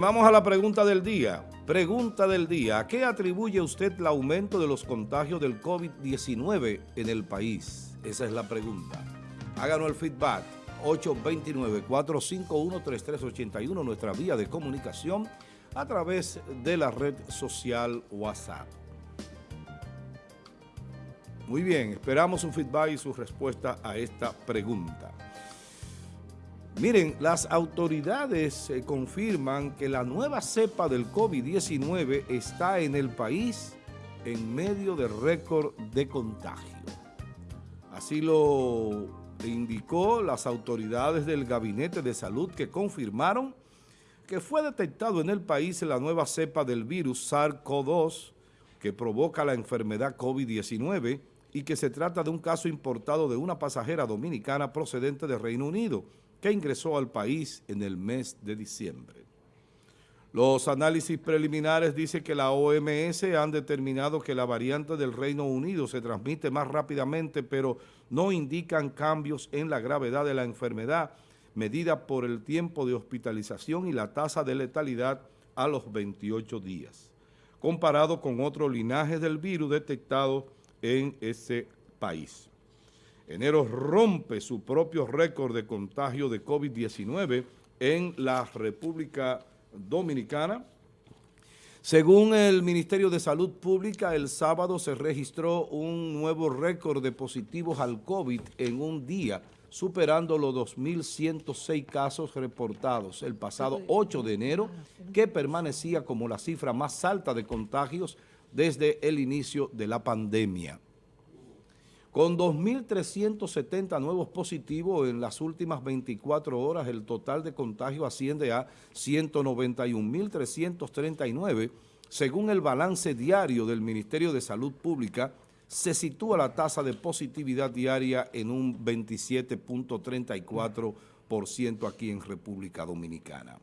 Vamos a la pregunta del día. Pregunta del día. ¿A qué atribuye usted el aumento de los contagios del COVID-19 en el país? Esa es la pregunta. Háganos el feedback. 829-451-3381, nuestra vía de comunicación a través de la red social WhatsApp. Muy bien, esperamos su feedback y su respuesta a esta pregunta. Miren, las autoridades eh, confirman que la nueva cepa del COVID-19 está en el país en medio de récord de contagio. Así lo indicó las autoridades del Gabinete de Salud que confirmaron que fue detectado en el país la nueva cepa del virus SARS-CoV-2 que provoca la enfermedad COVID-19 y que se trata de un caso importado de una pasajera dominicana procedente de Reino Unido, que ingresó al país en el mes de diciembre. Los análisis preliminares dicen que la OMS han determinado que la variante del Reino Unido se transmite más rápidamente, pero no indican cambios en la gravedad de la enfermedad, medida por el tiempo de hospitalización y la tasa de letalidad a los 28 días, comparado con otro linaje del virus detectado en ese país. Enero rompe su propio récord de contagio de COVID-19 en la República Dominicana. Según el Ministerio de Salud Pública, el sábado se registró un nuevo récord de positivos al COVID en un día, superando los 2.106 casos reportados el pasado 8 de enero, que permanecía como la cifra más alta de contagios desde el inicio de la pandemia. Con 2.370 nuevos positivos en las últimas 24 horas, el total de contagio asciende a 191.339. Según el balance diario del Ministerio de Salud Pública, se sitúa la tasa de positividad diaria en un 27.34% aquí en República Dominicana.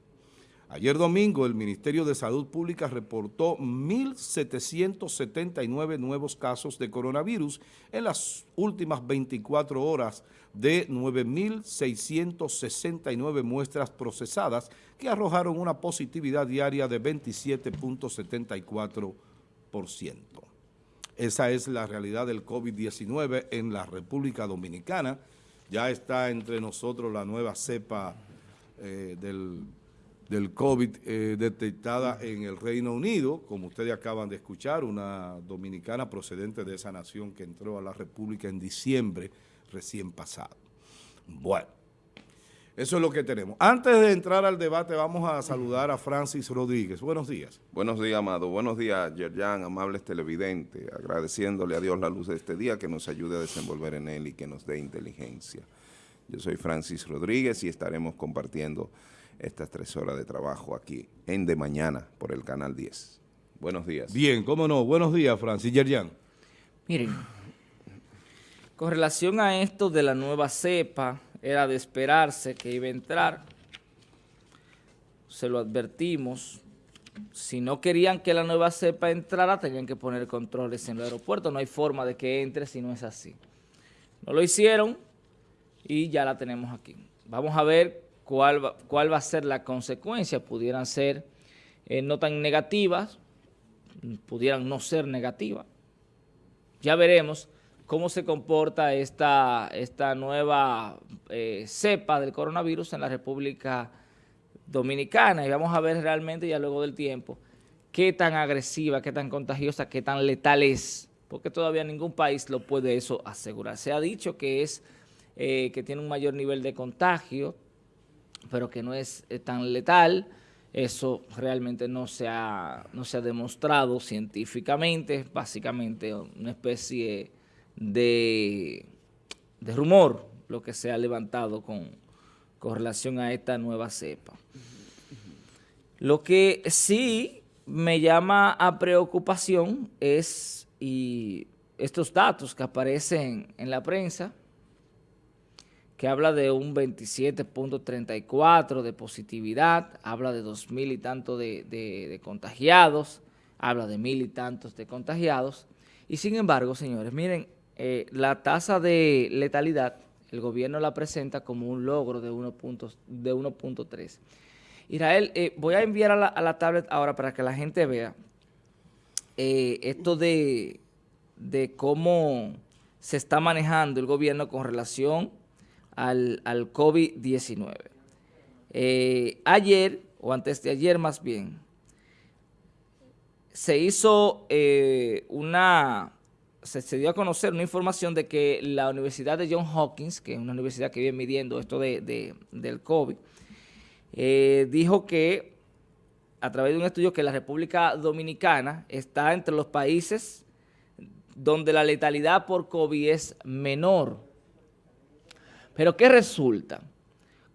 Ayer domingo el Ministerio de Salud Pública reportó 1.779 nuevos casos de coronavirus en las últimas 24 horas de 9.669 muestras procesadas que arrojaron una positividad diaria de 27.74%. Esa es la realidad del COVID-19 en la República Dominicana. Ya está entre nosotros la nueva cepa eh, del del COVID eh, detectada en el Reino Unido, como ustedes acaban de escuchar, una dominicana procedente de esa nación que entró a la República en diciembre recién pasado. Bueno, eso es lo que tenemos. Antes de entrar al debate, vamos a saludar a Francis Rodríguez. Buenos días. Buenos días, Amado. Buenos días, Yerjan, amables televidentes. Agradeciéndole a Dios la luz de este día que nos ayude a desenvolver en él y que nos dé inteligencia. Yo soy Francis Rodríguez y estaremos compartiendo estas tres horas de trabajo aquí en De Mañana por el Canal 10. Buenos días. Bien, cómo no. Buenos días, Francis Yerjan. Miren, con relación a esto de la nueva cepa, era de esperarse que iba a entrar. Se lo advertimos. Si no querían que la nueva cepa entrara, tenían que poner controles en el aeropuerto. No hay forma de que entre si no es así. No lo hicieron y ya la tenemos aquí. Vamos a ver cuál va, cuál va a ser la consecuencia. Pudieran ser eh, no tan negativas, pudieran no ser negativas. Ya veremos cómo se comporta esta, esta nueva eh, cepa del coronavirus en la República Dominicana y vamos a ver realmente ya luego del tiempo qué tan agresiva, qué tan contagiosa, qué tan letal es, porque todavía ningún país lo puede eso asegurar. Se ha dicho que es eh, que tiene un mayor nivel de contagio, pero que no es eh, tan letal. Eso realmente no se ha, no se ha demostrado científicamente, básicamente una especie de, de rumor lo que se ha levantado con, con relación a esta nueva cepa. Lo que sí me llama a preocupación es y estos datos que aparecen en la prensa, que habla de un 27.34 de positividad, habla de dos mil y tantos de, contagiados, habla de mil y tantos de contagiados. Y sin embargo, señores, miren, eh, la tasa de letalidad, el gobierno la presenta como un logro de 1.3. Israel, eh, voy a enviar a la, tablet ahora para que la gente vea eh, esto de, de cómo se está manejando el gobierno con relación al, al COVID-19. Eh, ayer, o antes de ayer más bien, se hizo eh, una, se, dio a conocer una información de que la Universidad de John Hopkins, que es una universidad que viene midiendo esto de, del COVID, eh, dijo que a través de un estudio que la República Dominicana está entre los países donde la letalidad por COVID es menor. Pero ¿qué resulta?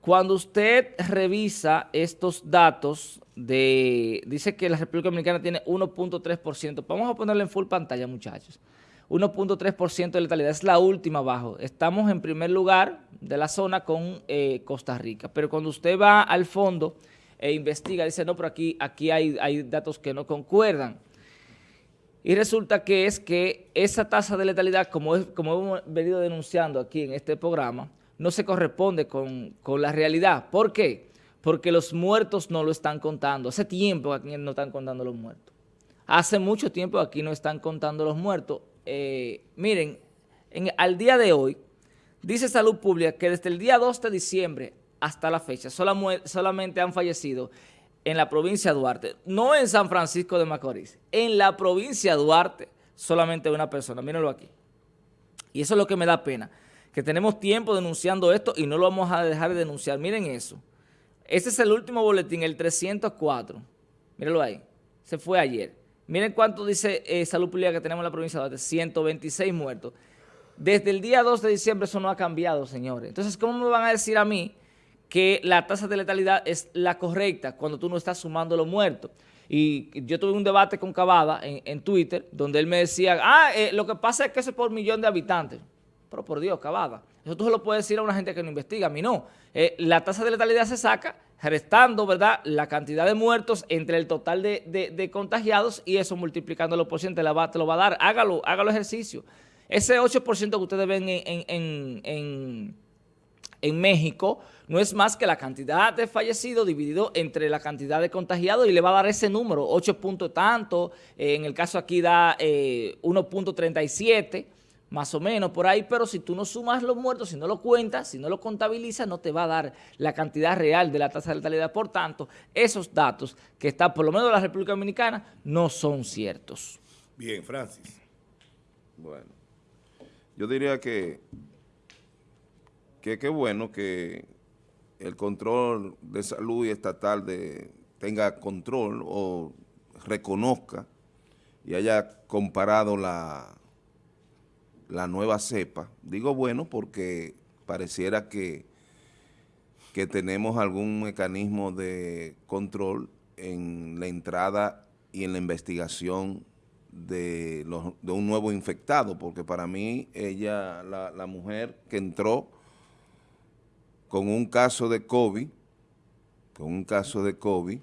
Cuando usted revisa estos datos de, dice que la República Dominicana tiene 1.3%, vamos a ponerlo en full pantalla muchachos, 1.3% de letalidad, es la última abajo, estamos en primer lugar de la zona con eh, Costa Rica, pero cuando usted va al fondo e investiga, dice no, pero aquí, aquí hay, hay datos que no concuerdan, y resulta que es que esa tasa de letalidad, como, es, como hemos venido denunciando aquí en este programa, no se corresponde con, la realidad. ¿Por qué? Porque los muertos no lo están contando. Hace tiempo aquí no están contando los muertos. Hace mucho tiempo aquí no están contando los muertos. Eh, miren, al día de hoy, dice Salud Pública que desde el día 2 de diciembre hasta la fecha solamente han fallecido en la provincia de Duarte, no en San Francisco de Macorís, en la provincia de Duarte, solamente una persona, mírenlo aquí. Y eso es lo que me da pena, que tenemos tiempo denunciando esto y no lo vamos a dejar de denunciar. Miren eso. Este es el último boletín, el 304. Mírenlo ahí. Se fue ayer. Miren cuánto dice eh, Salud Pública que tenemos en la provincia de Duarte, 126 muertos. Desde el día 2 de diciembre eso no ha cambiado, señores. Entonces, ¿cómo me van a decir a mí que la tasa de letalidad es la correcta cuando tú no estás sumando los muertos. Y yo tuve un debate con Cavada en, Twitter donde él me decía, ah, eh, lo que pasa es que eso es por millón de habitantes. Pero por Dios, Cavada, eso tú se lo puedes decir a una gente que no investiga, a mí no. Eh, la tasa de letalidad se saca restando, ¿verdad?, la cantidad de muertos entre el total de, contagiados y eso multiplicándolo por ciento te, la va, te lo va a dar. Hágalo, hágalo ejercicio. Ese 8% que ustedes ven en en México no es más que la cantidad de fallecidos dividido entre la cantidad de contagiados y le va a dar ese número, 8 puntos tanto, eh, en el caso aquí da 1.37, eh, más o menos por ahí, pero si tú no sumas los muertos, si no lo cuentas, si no lo contabilizas, no te va a dar la cantidad real de la tasa de letalidad. Por tanto, esos datos que están por lo menos en la República Dominicana no son ciertos. Bien, Francis. Bueno, yo diría que que qué bueno que el control de salud y estatal de, tenga control o reconozca y haya comparado la, la nueva cepa. Digo bueno porque pareciera que, que tenemos algún mecanismo de control en la entrada y en la investigación de, de un nuevo infectado, porque para mí ella, la, la mujer que entró, con un caso de COVID, con un caso de COVID,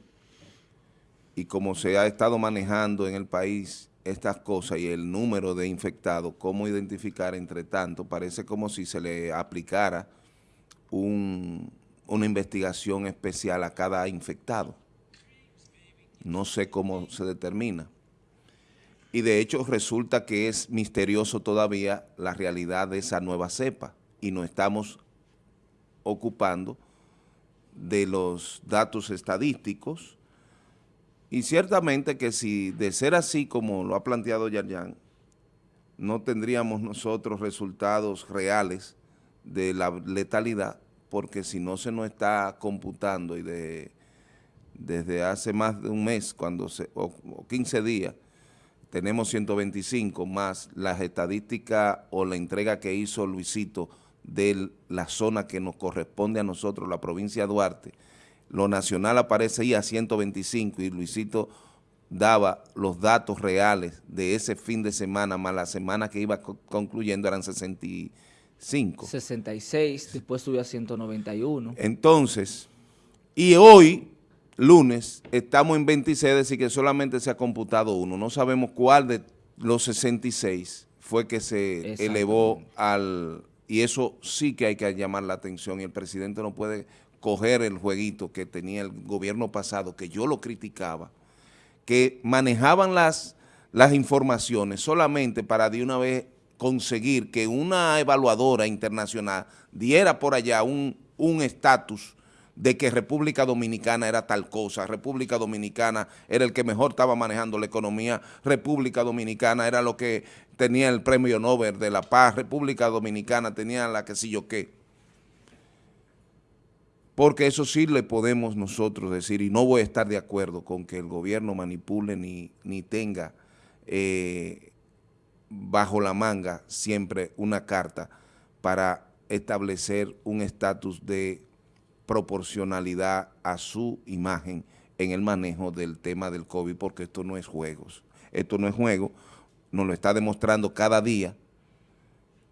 y como se ha estado manejando en el país estas cosas y el número de infectados, cómo identificar entre tanto, parece como si se le aplicara una investigación especial a cada infectado. No sé cómo se determina. Y de hecho resulta que es misterioso todavía la realidad de esa nueva cepa y no estamos ocupando de los datos estadísticos y ciertamente que si de ser así como lo ha planteado Yarjan, no tendríamos nosotros resultados reales de la letalidad, porque si no se nos está computando y de, desde hace más de un mes, cuando se, o, 15 días, tenemos 125 más las estadísticas o la entrega que hizo Luisito de la zona que nos corresponde a nosotros, la provincia de Duarte. Lo nacional aparece ahí a 125 y Luisito daba los datos reales de ese fin de semana, más la semana que iba concluyendo eran 65. 66, después subió a 191. Entonces, y hoy, lunes, estamos en 26, es decir, que solamente se ha computado uno. No sabemos cuál de los 66 fue que se elevó al, y eso sí que hay que llamar la atención y el presidente no puede coger el jueguito que tenía el gobierno pasado, que yo lo criticaba, que manejaban las, las informaciones solamente para de una vez conseguir que una evaluadora internacional diera por allá un estatus de que República Dominicana era tal cosa, República Dominicana era el que mejor estaba manejando la economía, República Dominicana era lo que tenía el premio Nobel de la Paz, República Dominicana tenía la que sí yo qué. Porque eso sí le podemos nosotros decir, y no voy a estar de acuerdo con que el gobierno manipule ni, ni tenga eh, bajo la manga siempre una carta para establecer un estatus de proporcionalidad a su imagen en el manejo del tema del COVID, porque esto no es juegos. Esto no es juego, nos lo está demostrando cada día,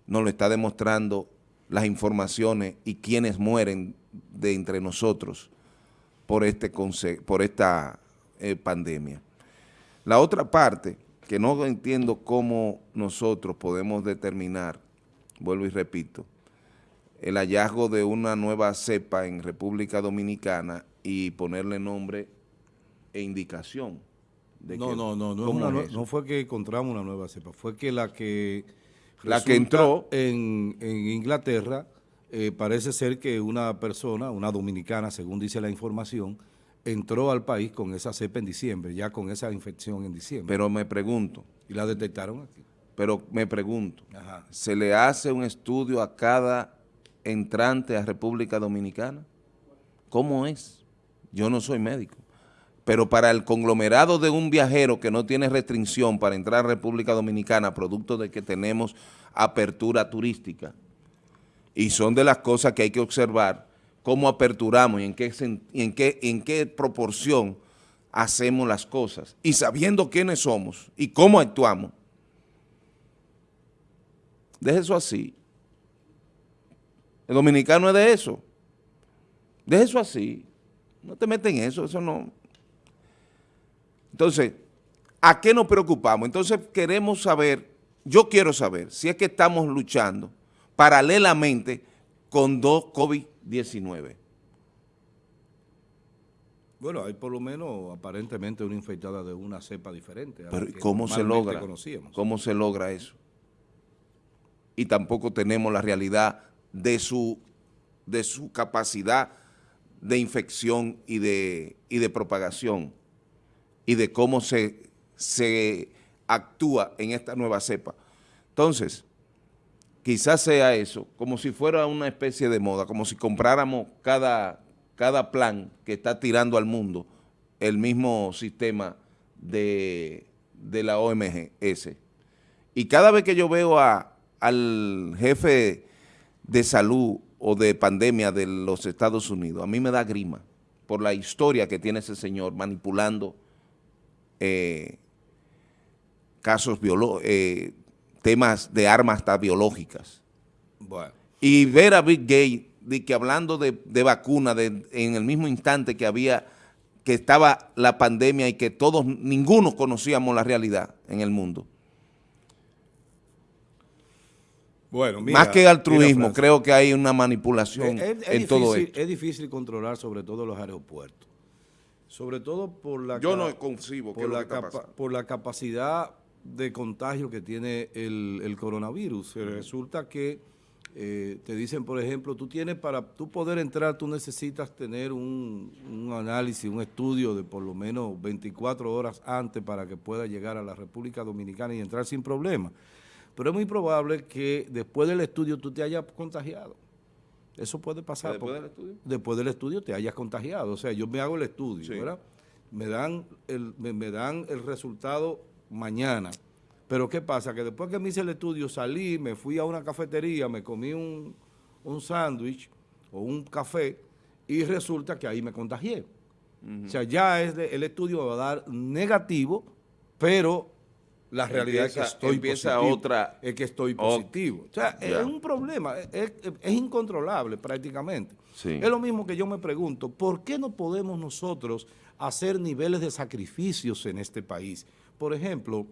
nos lo está demostrando las informaciones y quienes mueren de entre nosotros por, este por esta eh, pandemia. La otra parte, que no entiendo cómo nosotros podemos determinar, vuelvo y repito, el hallazgo de una nueva cepa en República Dominicana y ponerle nombre e indicación. De no, no, no, no, no, fue que encontramos una nueva cepa, fue que la que la que entró en, en Inglaterra eh, parece ser que una persona, una dominicana, según dice la información, entró al país con esa cepa en diciembre, ya con esa infección en diciembre. Pero me pregunto. Y la detectaron aquí. Pero me pregunto, ¿se le hace un estudio a cada entrante a República Dominicana? ¿Cómo es? Yo no soy médico. Pero para el conglomerado de un viajero que no tiene restricción para entrar a República Dominicana, producto de que tenemos apertura turística, y son de las cosas que hay que observar, cómo aperturamos y en qué, en qué, en qué proporción hacemos las cosas, y sabiendo quiénes somos y cómo actuamos, deje eso así. El dominicano es de eso. De eso así. No te meten en eso, eso no. Entonces, ¿a qué nos preocupamos? Entonces queremos saber, yo quiero saber, si es que estamos luchando paralelamente con dos COVID-19. Bueno, hay por lo menos aparentemente una infectada de una cepa diferente. Pero ¿cómo se logra? ¿Cómo se logra eso? Y tampoco tenemos la realidad de su, de su capacidad de infección y de, y de propagación y de cómo se, se actúa en esta nueva cepa. Entonces, quizás sea eso, como si fuera una especie de moda, como si compráramos cada, cada plan que está tirando al mundo el mismo sistema de, de la OMS. Y cada vez que yo veo a, al jefe de salud o de pandemia de los Estados Unidos, a mí me da grima por la historia que tiene ese señor manipulando eh, casos eh, temas de armas hasta biológicas. Y ver a Big Gay de que hablando de, vacuna de, en el mismo instante que había que estaba la pandemia y que todos, ninguno conocíamos la realidad en el mundo. Bueno, Más que altruismo, creo que hay una manipulación en todo esto. Es difícil controlar sobre todo los aeropuertos. Sobre todo por la... Yo no concibo por, la por la capacidad de contagio que tiene el, coronavirus. Resulta que eh, te dicen, por ejemplo, tú tienes para tú poder entrar, tú necesitas tener un, un, análisis, un estudio de por lo menos 24 horas antes para que pueda llegar a la República Dominicana y entrar sin problema pero es muy probable que después del estudio tú te hayas contagiado. Eso puede pasar. ¿Después del estudio? Después del estudio te hayas contagiado. O sea, yo me hago el estudio, ¿verdad? Me dan el, me, dan el resultado mañana. Pero ¿qué pasa? Que después que me hice el estudio salí, me fui a una cafetería, me comí un, un sándwich o un café y resulta que ahí me contagié. O sea, ya es el estudio va a dar negativo, pero la realidad es que estoy positivo, otra, es que estoy positivo. o sea, es un problema, es, incontrolable prácticamente. Es lo mismo que yo me pregunto, ¿por qué no podemos nosotros hacer niveles de sacrificios en este país? Por ejemplo,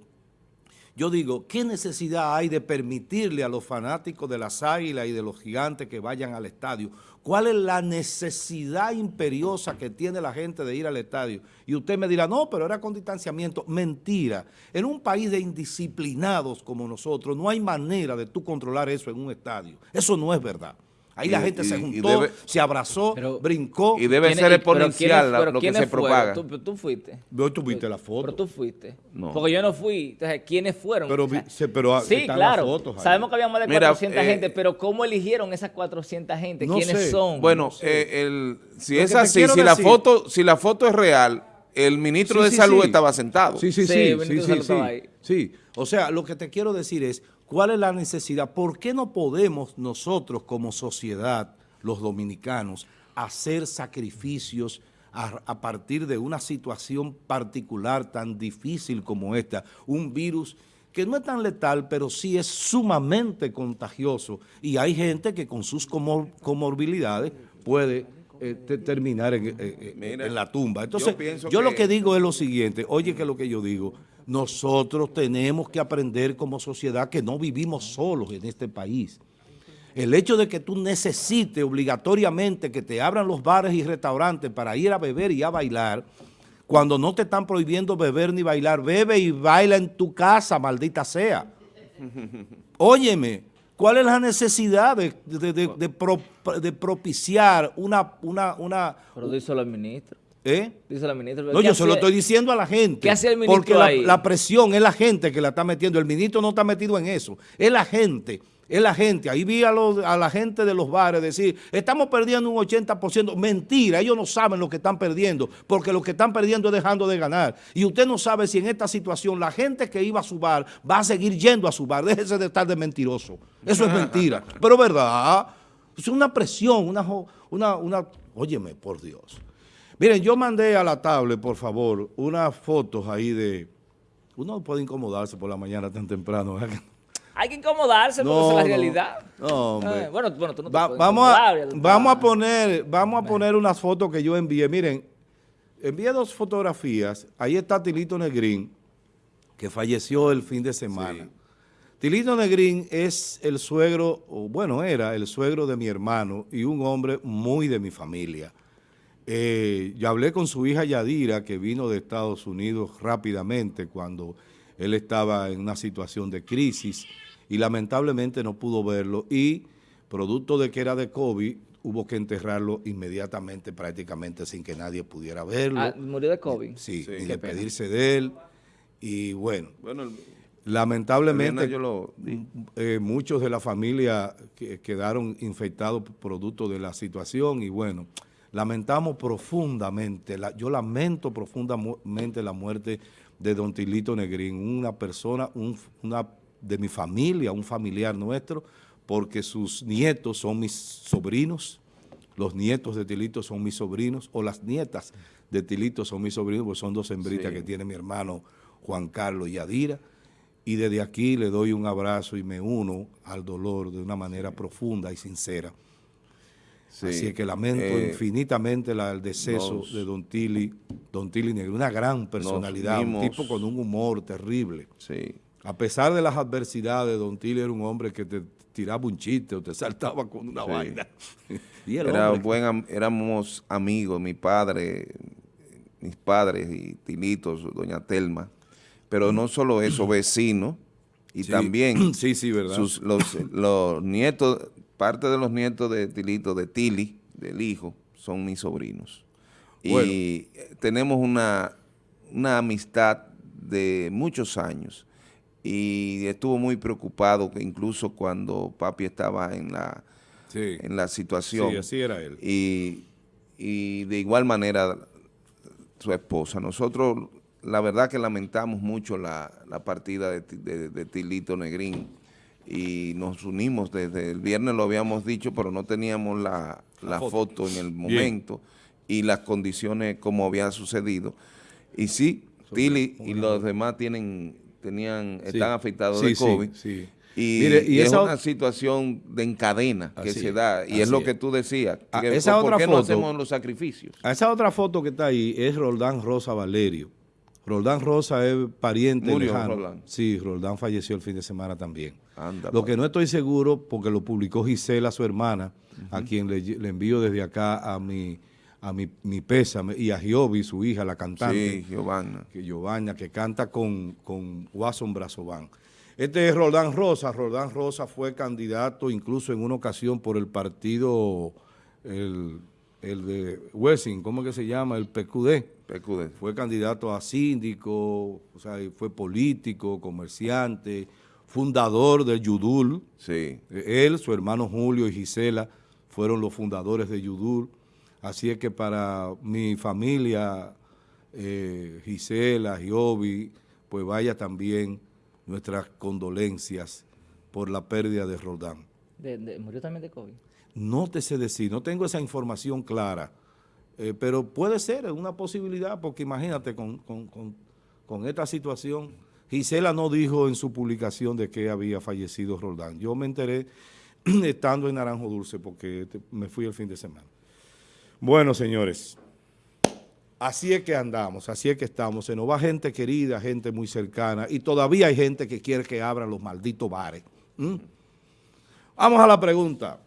Yo digo, ¿qué necesidad hay de permitirle a los fanáticos de las águilas y de los gigantes que vayan al estadio? ¿Cuál es la necesidad imperiosa que tiene la gente de ir al estadio? Y usted me dirá, no, pero era con distanciamiento. Mentira. En un país de indisciplinados como nosotros, no hay manera de tú controlar eso en un estadio. Eso no es verdad. Ahí la gente se juntó, se abrazó, brincó. Y debe ser exponencial lo que se propaga. ¿Tú, tú fuiste. tú viste la foto. Pero tú fuiste. Porque yo no fui. Entonces, ¿quiénes fueron? Pero, pero sí, claro. Sabemos que había más de 400 eh, gente, pero ¿cómo eligieron esas 400 gente? ¿Quiénes son? Bueno, eh, el, si es así, si la, foto, si la foto es real, el ministro de Salud estaba sentado. Sí, sí, sí. sí, sí, sí, sí. O sea, lo que te quiero decir es ¿Cuál es la necesidad? ¿Por qué no podemos nosotros como sociedad, los dominicanos, hacer sacrificios a, partir de una situación particular tan difícil como esta? Un virus que no es tan letal, pero sí es sumamente contagioso y hay gente que con sus comorbilidades puede eh, terminar en, la tumba. Entonces, yo, lo que digo es lo siguiente, oye que lo que yo digo, nosotros tenemos que aprender como sociedad que no vivimos solos en este país. El hecho de que tú necesites obligatoriamente que te abran los bares y restaurantes para ir a beber y a bailar, cuando no te están prohibiendo beber ni bailar, bebe y baila en tu casa, maldita sea. Óyeme, ¿cuál es la necesidad de, propiciar una... una, una Pero díselo al ministro. ¿Eh? Dice la ministra. No, yo se lo estoy diciendo a la gente. ¿Qué hace el ministro Porque La, la, presión es la gente que la está metiendo. El ministro no está metido en eso. Es la gente. Es la gente. Ahí vi a, a la gente de los bares decir, estamos perdiendo un 80%. Mentira, ellos no saben lo que están perdiendo, porque lo que están perdiendo es dejando de ganar. Y usted no sabe si en esta situación la gente que iba a su bar va a seguir yendo a su bar. Déjese de estar de mentiroso. Eso es mentira. Pero verdad, es una presión, una, una, una, óyeme, por Dios. Miren, yo mandé a la tablet, por favor, unas fotos ahí de... Uno puede incomodarse por la mañana tan temprano. Hay que incomodarse porque es la realidad. No, hombre. bueno, bueno, tú no te vamos, a, vamos a poner, vamos a poner unas fotos que yo envié. Miren, envié dos fotografías. Ahí está Tilito Negrín, que falleció el fin de semana. Tilito Negrín es el suegro, o bueno, era el suegro de mi hermano y un hombre muy de mi familia. Eh, yo hablé con su hija Yadira, que vino de Estados Unidos rápidamente cuando él estaba en una situación de crisis y lamentablemente no pudo verlo y producto de que era de COVID, hubo que enterrarlo inmediatamente prácticamente sin que nadie pudiera verlo. Ah, ¿Murió de COVID? Sí, y despedirse de él. Y bueno, lamentablemente eh, muchos de la familia quedaron infectados producto de la situación y bueno lamentamos profundamente, yo lamento profundamente la muerte de don Tilito Negrín, una persona una de mi familia, un familiar nuestro, porque sus nietos son mis sobrinos, los nietos de Tilito son mis sobrinos, o las nietas de Tilito son mis sobrinos, pues son dos hembritas que tiene mi hermano Juan Carlos y Adira, y desde aquí le doy un abrazo y me uno al dolor de una manera profunda y sincera. Así que lamento eh, infinitamente el deceso de Don Tili, Don Tili Negro, una gran personalidad, un tipo con un humor terrible. Sí. A pesar de las adversidades, Don Tili era un hombre que te tiraba un chiste o te saltaba con una vaina. era buen, éramos amigos, mi padre, mis padres y Tilitos, doña Telma, pero no solo eso, vecinos, y también sí, sí, ¿verdad? Sus, los, los nietos parte de los nietos de Tilito, de Tili, del hijo, son mis sobrinos. Y tenemos una, una amistad de muchos años y estuvo muy preocupado que incluso cuando papi estaba en la, en la situación. Sí, así era él. Y, de igual manera su esposa. Nosotros, la verdad que lamentamos mucho la, partida de, de Tilito Negrín y nos unimos desde el viernes, lo habíamos dicho, pero no teníamos la, foto. en el momento y las condiciones como había sucedido. Y sí, Tili y los demás tienen tenían están afectados de COVID. Y, es una situación de encadena que se da, y es lo que tú decías. Ah, esa ¿Por otra qué foto, no hacemos los sacrificios? esa otra foto que está ahí es Roldán Rosa Valerio. Roldán Rosa es pariente Murió lejano. Roldán. Sí, Roldán falleció el fin de semana también. Anda, Lo que no estoy seguro, porque lo publicó Gisela, su hermana, a quien le, le envío desde acá a mi, a mi, mi pésame, y a Giovi, su hija, la cantante Sí, Giovanna. que Giovanna, que canta con, con Watson Brazován. Este es Roldán Rosa. Roldán Rosa fue candidato incluso en una ocasión por el partido, el, el de Wessing, ¿cómo es que se llama? El PQD. PQD. Fue candidato a síndico, o sea, fue político, comerciante, fundador del Yudul. Sí. Él, su hermano Julio y Gisela fueron los fundadores de Yudul. Así es que para mi familia, eh, Gisela, Giovi, pues vaya también nuestras condolencias por la pérdida de Roldán. De- de- murió también de COVID. No te sé decir, no tengo esa información clara, eh, pero puede ser, una posibilidad, porque imagínate con, con- con- con esta situación, Gisela no dijo en su publicación de que había fallecido Roldán. Yo me enteré estando en Naranjo Dulce, porque te- me fui el fin de semana. Bueno, señores, así es que andamos, así es que estamos. Se nos va gente querida, gente muy cercana, y todavía hay gente que quiere que abran los malditos bares. Vamos a la pregunta.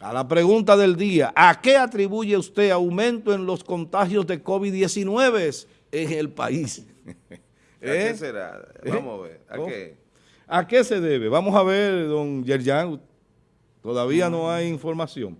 A la pregunta del día. ¿A qué atribuye usted aumento en los contagios de COVID-19 en el país? ¿A ¿Eh? qué será? Vamos a ver. ¿A ¿Cómo? qué? ¿A qué se debe? Vamos a ver, don Yerjan. Todavía no hay información.